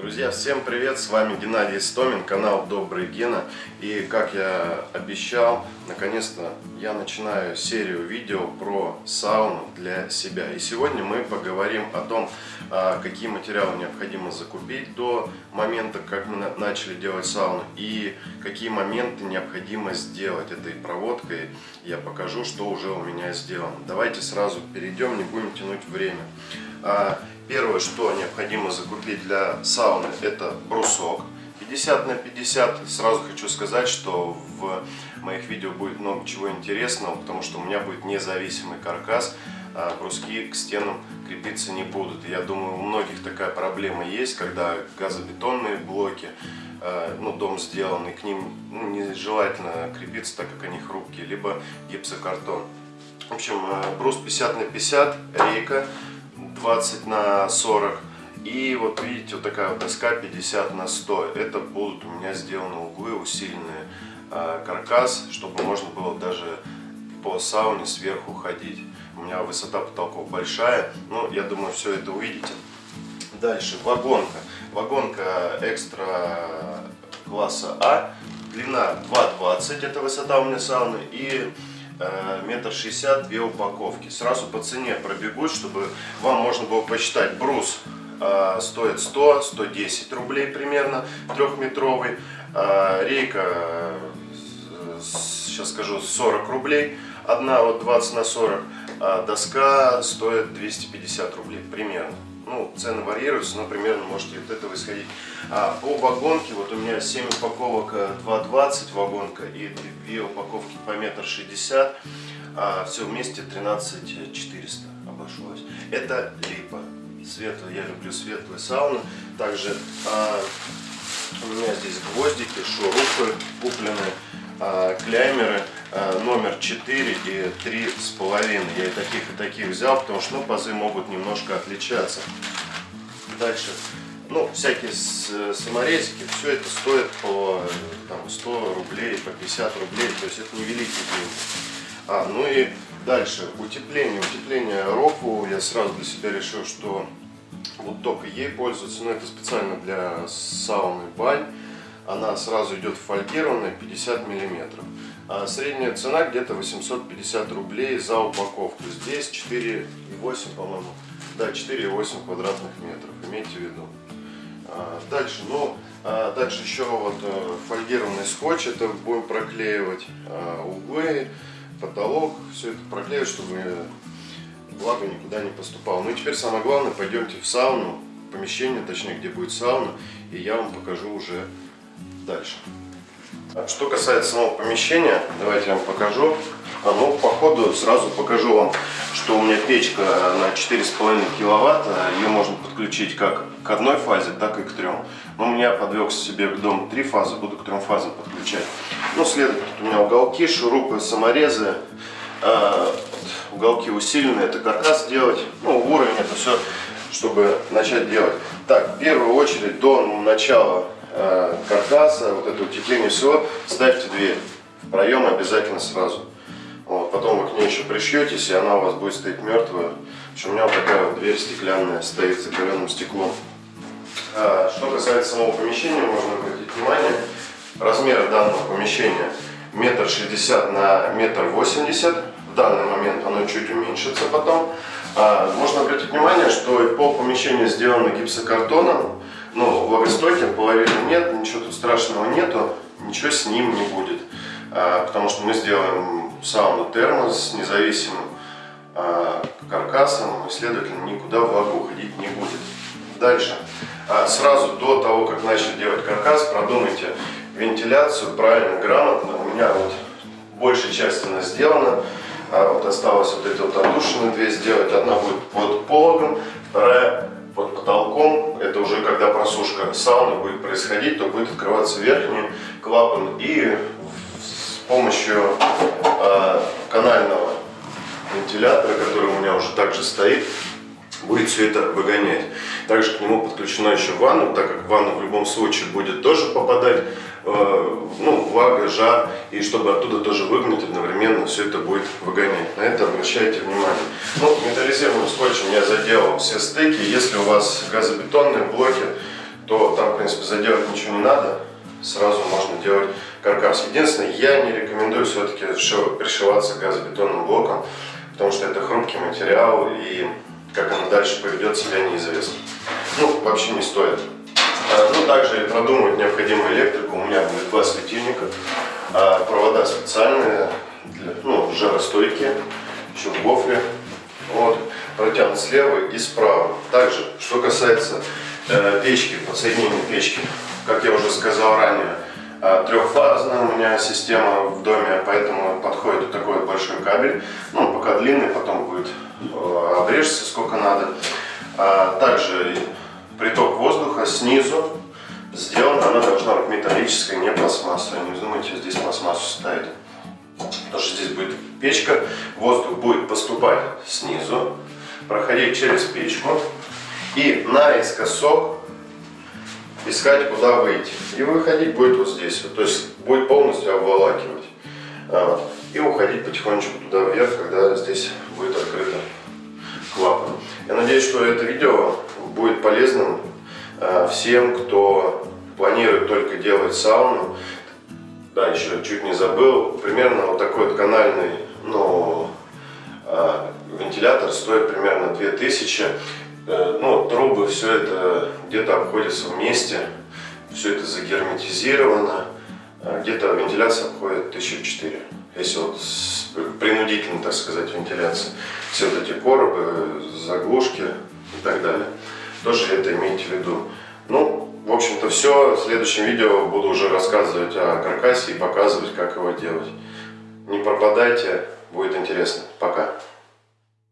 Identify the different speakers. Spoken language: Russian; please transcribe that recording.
Speaker 1: Друзья, всем привет! С вами Геннадий Истомин, канал Добрый Гена. И как я обещал, наконец-то я начинаю серию видео про сауну для себя. И сегодня мы поговорим о том, а, какие материалы необходимо закупить до момента, как мы начали делать сауну. И какие моменты необходимо сделать этой проводкой. Я покажу, что уже у меня сделано. Давайте сразу перейдем, не будем тянуть время. Первое, что необходимо закупить для сауны, это брусок. 50 на 50. Сразу хочу сказать, что в моих видео будет много чего интересного, потому что у меня будет независимый каркас. А бруски к стенам крепиться не будут. Я думаю, у многих такая проблема есть, когда газобетонные блоки, а, ну, дом сделанный, к ним ну, нежелательно крепиться, так как они хрупкие, либо гипсокартон. В общем, а, брус 50 на 50, рейка 20 на 40. И вот видите, вот такая вот доска 50 на 100. Это будут у меня сделаны углы, усиленные э, каркас, чтобы можно было даже по сауне сверху ходить. У меня высота потолков большая, но я думаю, все это увидите. Дальше, вагонка. Вагонка экстра класса А. Длина 2,20, это высота у меня сауны. И метр шестьдесят, две упаковки. Сразу по цене пробегусь, чтобы вам можно было посчитать. Брус э, стоит 100-110 рублей примерно, трехметровый. Э, рейка, сейчас скажу, 40 рублей. Одна вот 20 на 40. А доска стоит 250 рублей примерно ну, цены варьируются, но примерно можете от этого исходить. А по вагонке, вот у меня 7 упаковок 2,20 э, вагонка и 2 упаковки по метр шестьдесят, а все вместе 13 400 обошлось. Это липа. Светлая, я люблю светлые сауны. Также а, у меня здесь гвоздики, шурупы купленные, а, кляймеры. Э, номер 4 и 3 с половиной. Я и таких, и таких взял, потому что ну, пазы могут немножко отличаться. Дальше. Ну, всякие саморезики, все это стоит по там, 100 рублей, по 50 рублей, то есть это невеликие деньги. А, ну и дальше, утепление. Утепление року я сразу для себя решил, что вот только ей пользоваться, но это специально для сауны бань. Она сразу идет фольгированная 50 миллиметров. А средняя цена где-то 850 рублей за упаковку. Здесь 4,8, по-моему. Да, 4,8 квадратных метров, имейте в виду. А, дальше, ну, а дальше еще вот э, фольгированный скотч, это будем проклеивать а, углы, потолок, все это проклеивать, чтобы влага никуда не поступала. Ну и теперь самое главное, пойдемте в сауну, помещение, точнее, где будет сауна, и я вам покажу уже дальше. Что касается самого помещения, давайте я вам покажу. А, ну, по ходу сразу покажу вам, что у меня печка на 4,5 киловатт. Ее можно подключить как к одной фазе, так и к трем. Но у меня подвел себе к дому три фазы, буду к трем фазам подключать. Ну, следует у меня уголки, шурупы, саморезы. Э, уголки усиленные, это каркас делать. Ну, уровень это все, чтобы начать делать. Так, в первую очередь до начала каркаса, вот это утепление всего, ставьте дверь в проем обязательно сразу. Вот, потом вы к ней еще пришьетесь, и она у вас будет стоять мертвая. В у меня вот такая вот дверь стеклянная стоит с закаленным стеклом. А, что касается самого помещения, можно обратить внимание, размеры данного помещения метр шестьдесят на метр восемьдесят. В данный момент оно чуть уменьшится потом. А, можно обратить внимание, что пол помещения сделано гипсокартоном. Ну, влагостойким половины нет, ничего тут страшного нету, ничего с ним не будет. А, потому что мы сделаем сауну термос с независимым а, каркасом, и, следовательно, никуда влага уходить не будет. Дальше. А, сразу до того, как начали делать каркас, продумайте вентиляцию правильно, грамотно. У меня вот большая часть она сделана. А вот осталось вот эти вот отдушины две сделать. Одна будет под пологом, вторая под потолком, это уже когда просушка сауны будет происходить, то будет открываться верхний клапан и с помощью э, канального вентилятора, который у меня уже также стоит, будет все это выгонять. Также к нему подключена еще ванна, так как ванна в любом случае будет тоже попадать Э, ну, влага, жар, и чтобы оттуда тоже выгнать одновременно, все это будет выгонять. На это обращайте внимание. Ну, металлизированным скотчем я заделал все стыки. Если у вас газобетонные блоки, то там, в принципе, заделать ничего не надо. Сразу можно делать каркас. Единственное, я не рекомендую все-таки пришиваться газобетонным блоком, потому что это хрупкий материал и как оно дальше поведет себя неизвестно. Ну, вообще не стоит. А, ну, также продумывать необходимую электрику. У меня будет два светильника, а провода специальные, для, ну, жаростойкие, еще в гофре. Вот, протянут слева и справа. Также, что касается э, печки, подсоединения печки, как я уже сказал ранее, э, трехфазная у меня система в доме, поэтому подходит такой большой кабель. Ну, пока длинный, потом будет э, обрежется сколько надо. А также приток воздуха снизу сделан, она должна быть металлическая, не пластмассовая. Не вздумайте здесь пластмассу ставить. Потому что здесь будет печка, воздух будет поступать снизу, проходить через печку и наискосок искать, куда выйти. И выходить будет вот здесь. То есть будет полностью обволакивать. И уходить потихонечку туда вверх, когда здесь будет открыто клапан. Я надеюсь, что это видео будет полезным э, всем, кто планирует только делать сауну. Да, еще чуть не забыл. Примерно вот такой вот канальный, ну, э, вентилятор стоит примерно 2000. Э, ну, трубы, все это где-то обходится вместе. Все это загерметизировано. Где-то вентиляция обходит 1004. Если вот принудительно, так сказать, вентиляция. Все вот эти коробы, заглушки и так далее. Тоже это имейте в виду. Ну, в общем-то все. В следующем видео буду уже рассказывать о каркасе и показывать, как его делать. Не пропадайте, будет интересно. Пока.